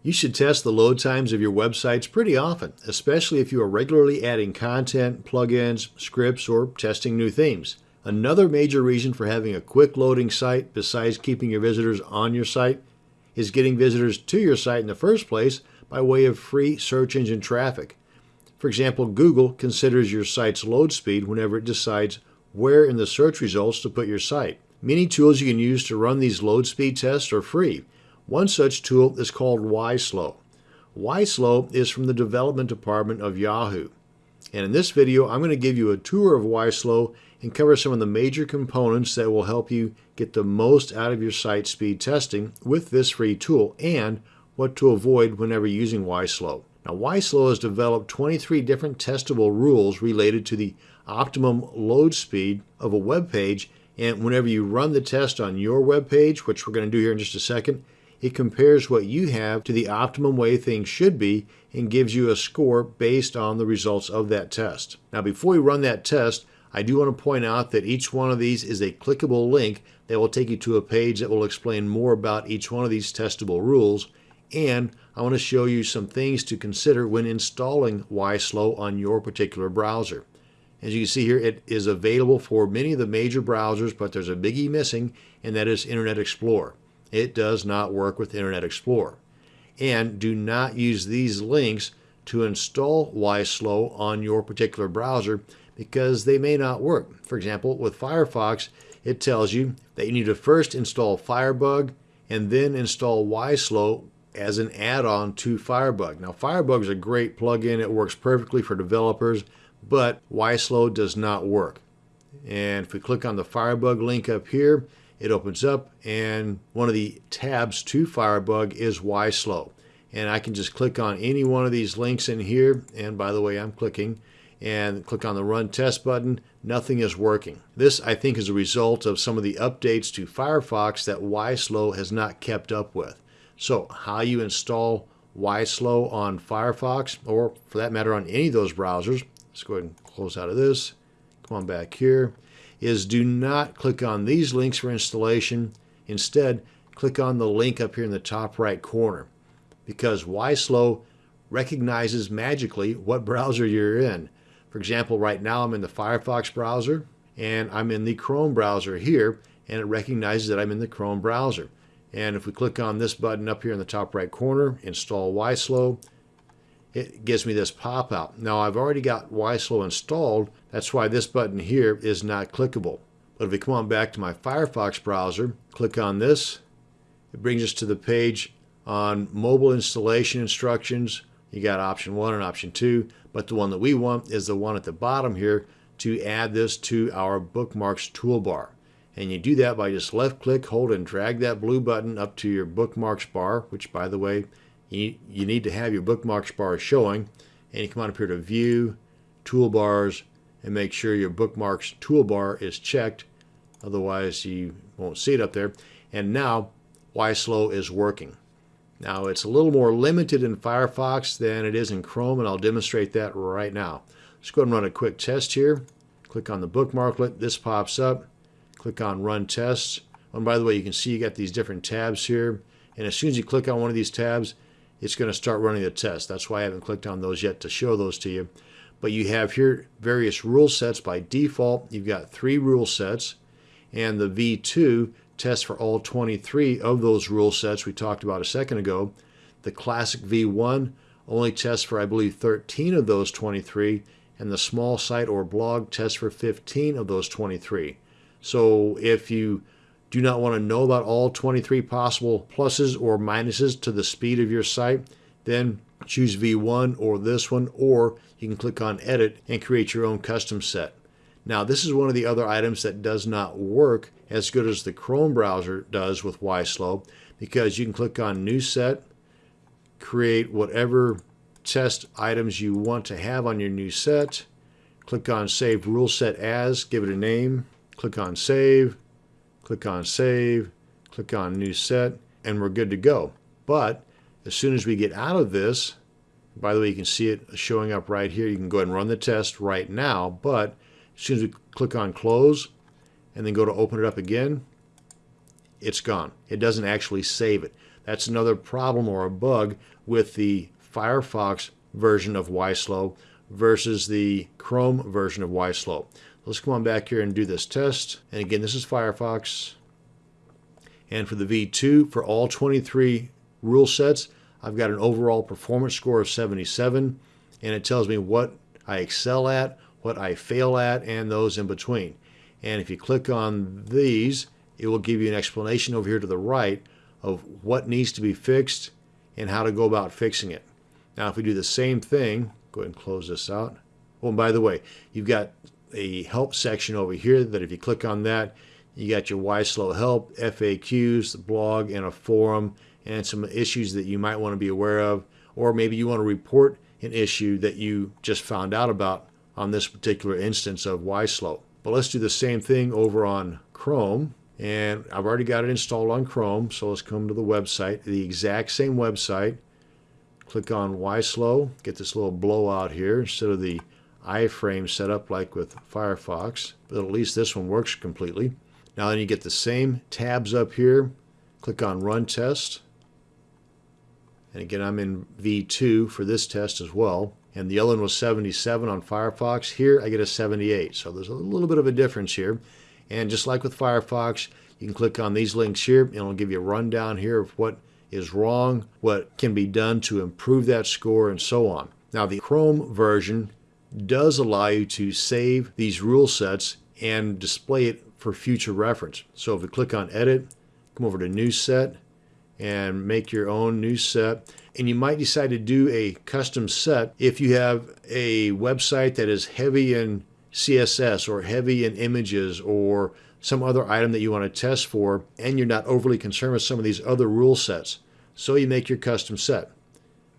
You should test the load times of your websites pretty often, especially if you are regularly adding content, plugins, scripts, or testing new themes. Another major reason for having a quick loading site, besides keeping your visitors on your site, is getting visitors to your site in the first place by way of free search engine traffic. For example, Google considers your site's load speed whenever it decides where in the search results to put your site. Many tools you can use to run these load speed tests are free. One such tool is called YSlow. YSlow is from the development department of Yahoo. And in this video, I'm going to give you a tour of YSlow and cover some of the major components that will help you get the most out of your site speed testing with this free tool and what to avoid whenever using YSlow. Now, YSlow has developed 23 different testable rules related to the optimum load speed of a web page. And whenever you run the test on your web page, which we're going to do here in just a second, it compares what you have to the optimum way things should be and gives you a score based on the results of that test. Now, before we run that test, I do want to point out that each one of these is a clickable link that will take you to a page that will explain more about each one of these testable rules. And I want to show you some things to consider when installing YSlow on your particular browser. As you can see here, it is available for many of the major browsers, but there's a biggie missing, and that is Internet Explorer. It does not work with Internet Explorer. And do not use these links to install YSlow on your particular browser because they may not work. For example, with Firefox, it tells you that you need to first install Firebug and then install YSlow as an add-on to Firebug. Now, Firebug is a great plugin. It works perfectly for developers, but YSlow does not work. And if we click on the Firebug link up here, it opens up and one of the tabs to Firebug is YSlow. And I can just click on any one of these links in here. And by the way, I'm clicking and click on the run test button. Nothing is working. This, I think, is a result of some of the updates to Firefox that YSlow has not kept up with. So how you install YSlow on Firefox, or for that matter on any of those browsers, let's go ahead and close out of this. Come on back here is do not click on these links for installation. Instead, click on the link up here in the top right corner because YSlow recognizes magically what browser you're in. For example, right now I'm in the Firefox browser and I'm in the Chrome browser here and it recognizes that I'm in the Chrome browser. And if we click on this button up here in the top right corner, install YSlow, it gives me this pop-out. Now I've already got YSlow installed, that's why this button here is not clickable. But if we come on back to my Firefox browser, click on this, it brings us to the page on mobile installation instructions. You got option one and option two, but the one that we want is the one at the bottom here to add this to our bookmarks toolbar. And you do that by just left click, hold and drag that blue button up to your bookmarks bar, which by the way, you, need to have your bookmarks bar showing. And you come on up here to view, toolbars, and make sure your bookmarks toolbar is checked. Otherwise, you won't see it up there. And now, YSlow is working. Now, it's a little more limited in Firefox than it is in Chrome, and I'll demonstrate that right now. Let's go ahead and run a quick test here. Click on the bookmarklet. This pops up. Click on Run Tests. Oh, and by the way, you can see you got these different tabs here. And as soon as you click on one of these tabs, it's going to start running the test. That's why I haven't clicked on those yet to show those to you. But you have here various rule sets by default. You've got three rule sets, and the V2 tests for all 23 of those rule sets we talked about a second ago. The classic V1 only tests for, I believe, 13 of those 23, and the small site or blog tests for 15 of those 23. So if you do not want to know about all 23 possible pluses or minuses to the speed of your site, then choose V1 or this one, or you can click on Edit and create your own custom set. Now, this is one of the other items that does not work as good as the Chrome browser does with YSlow because you can click on New Set, create whatever test items you want to have on your new set, click on Save Rule Set As, give it a name, click on Save, click on Save, click on New Set, and we're good to go. But as soon as we get out of this, by the way, you can see it showing up right here. You can go ahead and run the test right now, but as soon as we click on Close and then go to open it up again, it's gone. It doesn't actually save it. That's another problem or a bug with the Firefox version of YSlow versus the Chrome version of YSlow. Let's come on back here and do this test. And again, this is Firefox. And for the V2, for all 23 rule sets, I've got an overall performance score of 77. And it tells me what I excel at, what I fail at, and those in between. And if you click on these, it will give you an explanation over here to the right of what needs to be fixed and how to go about fixing it. Now, if we do the same thing, go ahead and close this out. Oh, and by the way, you've got a help section over here that if you click on that, you got your YSlow help, FAQs, the blog, and a forum, and some issues that you might want to be aware of, or maybe you want to report an issue that you just found out about on this particular instance of YSlow. But let's do the same thing over on Chrome. And I've already got it installed on Chrome, so let's come to the website, the exact same website. Click on YSlow, get this little blowout here instead of the iframe set up like with Firefox, but at least this one works completely. Now then you get the same tabs up here. Click on Run Test. And again, I'm in V2 for this test as well. And the other one was 77 on Firefox. Here I get a 78. So there's a little bit of a difference here. And just like with Firefox, you can click on these links here and it'll give you a rundown here of what is wrong, what can be done to improve that score, and so on. Now, the Chrome version does allow you to save these rule sets and display it for future reference. So if we click on Edit, come over to New Set, and make your own new set. And you might decide to do a custom set if you have a website that is heavy in CSS or heavy in images or some other item that you want to test for, and you're not overly concerned with some of these other rule sets. So you make your custom set.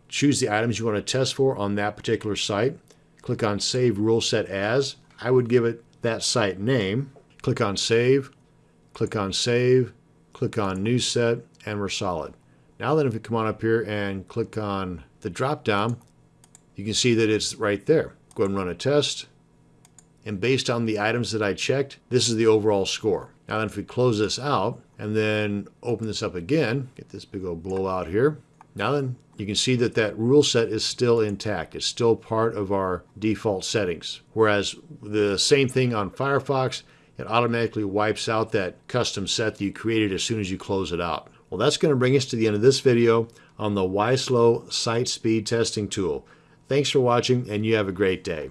Choose the items you want to test for on that particular site. Click on Save Rule Set As. I would give it that site name. Click on Save. Click on Save. Click on New Set, and we're solid. Now then, if you come on up here and click on the drop down, you can see that it's right there. Go ahead and run a test. And based on the items that I checked, this is the overall score. Now then if we close this out and then open this up again, get this big old blowout here. Now then you can see that that rule set is still intact. It's still part of our default settings. Whereas the same thing on Firefox, it automatically wipes out that custom set that you created as soon as you close it out. Well, that's going to bring us to the end of this video on the YSlow Site Speed Testing Tool. Thanks for watching and you have a great day.